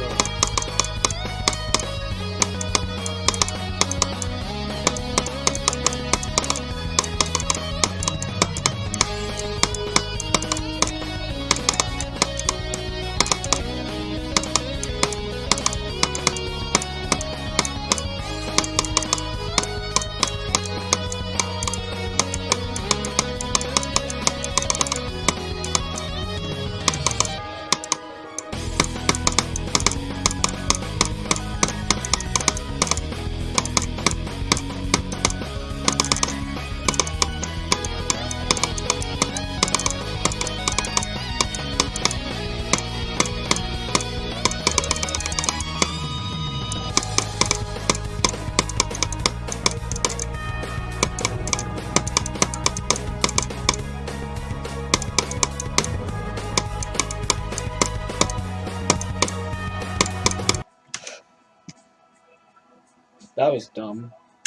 Let's go. That was dumb.